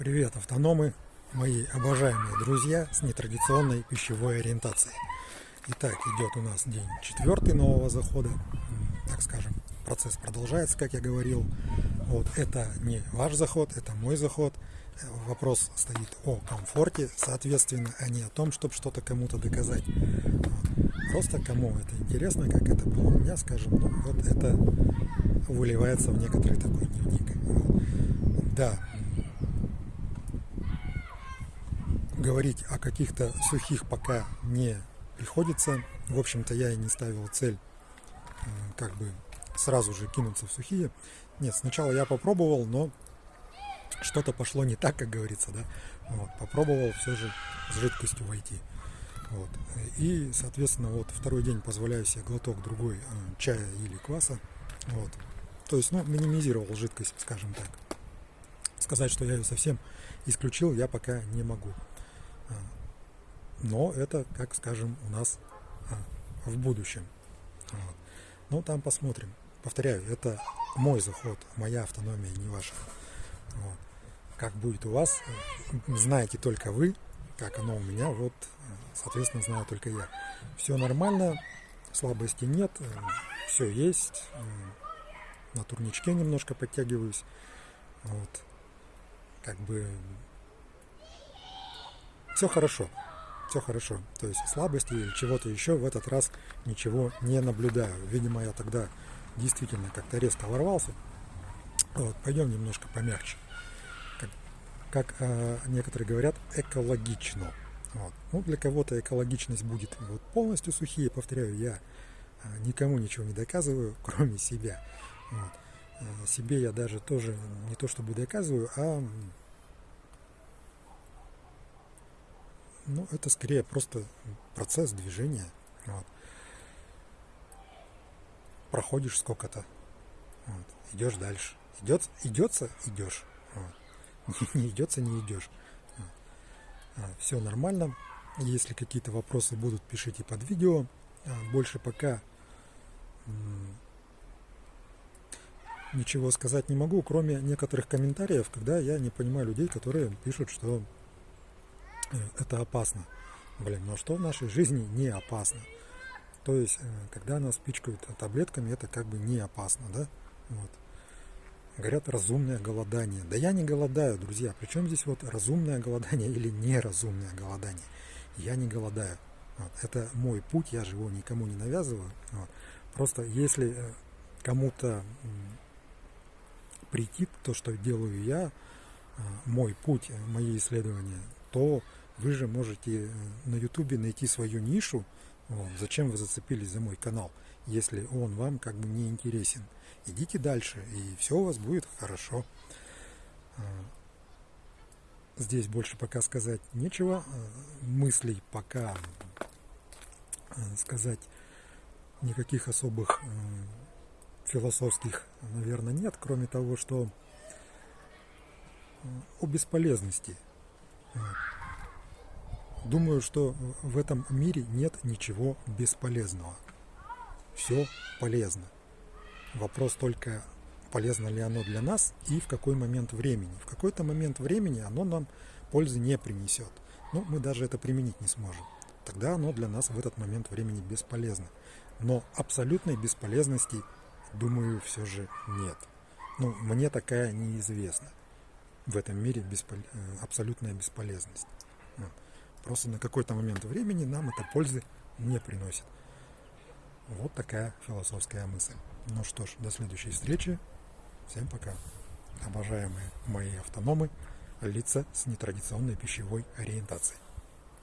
Привет, автономы, мои обожаемые друзья с нетрадиционной пищевой ориентацией. Итак, идет у нас день четвертый нового захода, так скажем, процесс продолжается, как я говорил. Вот это не ваш заход, это мой заход. Вопрос стоит о комфорте, соответственно, а не о том, чтобы что-то кому-то доказать. Вот. Просто кому это интересно, как это было у меня, скажем, ну, вот это выливается в некоторый такой дневник. Да, говорить о каких-то сухих пока не приходится. В общем-то, я и не ставил цель э, как бы сразу же кинуться в сухие. Нет, сначала я попробовал, но что-то пошло не так, как говорится, да. Вот, попробовал все же с жидкостью войти. Вот. И, соответственно, вот второй день позволяю себе глоток другой э, чая или кваса. Вот. То есть, ну, минимизировал жидкость, скажем так. Сказать, что я ее совсем исключил, я пока не могу. Но это, как скажем, у нас а, в будущем. Вот. Ну, там посмотрим. Повторяю, это мой заход, моя автономия, не ваша. Вот. Как будет у вас, э, знаете только вы, как оно у меня, вот, соответственно, знаю только я. Все нормально, слабости нет, э, все есть. Э, на турничке немножко подтягиваюсь. Вот. Как бы все хорошо, все хорошо. То есть слабости или чего-то еще в этот раз ничего не наблюдаю. Видимо, я тогда действительно как-то резко ворвался. Вот, пойдем немножко помягче. Как, как э, некоторые говорят, экологично. Вот. Ну, для кого-то экологичность будет вот, полностью сухие, повторяю, я э, никому ничего не доказываю, кроме себя. Вот. Э, себе я даже тоже не то чтобы доказываю, а Ну, это скорее просто процесс движения. Вот. Проходишь сколько-то, вот. идешь дальше. Идет, идется, идешь. Вот. Не идется, не идешь. Вот. А, Все нормально. Если какие-то вопросы будут, пишите под видео. А, больше пока ничего сказать не могу, кроме некоторых комментариев, когда я не понимаю людей, которые пишут, что это опасно. Блин, но что в нашей жизни не опасно? То есть, э, когда нас пичкают таблетками, это как бы не опасно, да? Вот. Говорят, разумное голодание. Да я не голодаю, друзья. Причем здесь вот разумное голодание или неразумное голодание? Я не голодаю. Вот. Это мой путь, я же его никому не навязываю. Вот. Просто если э, кому-то прийти то, что делаю я, мой путь, мои исследования, то вы же можете э, на ютубе найти свою нишу. Вот. Зачем вы зацепились за мой канал, если он вам как бы не интересен? Идите дальше, и все у вас будет хорошо. А, здесь больше пока сказать нечего. А, мыслей пока а, сказать никаких особых философских, наверное, нет, кроме того, что о бесполезности. Думаю, что в этом мире нет ничего бесполезного. Все полезно. Вопрос только, полезно ли оно для нас и в какой момент времени. В какой-то момент времени оно нам пользы не принесет. Ну, мы даже это применить не сможем. Тогда оно для нас в этот момент времени бесполезно. Но абсолютной бесполезности, думаю, все же нет. Ну, мне такая неизвестна. В этом мире беспол... Э, абсолютная бесполезность. Просто на какой-то момент времени нам это пользы не приносит. Вот такая философская мысль. Ну что ж, до следующей встречи. Всем пока. Обожаемые мои автономы, лица с нетрадиционной пищевой ориентацией.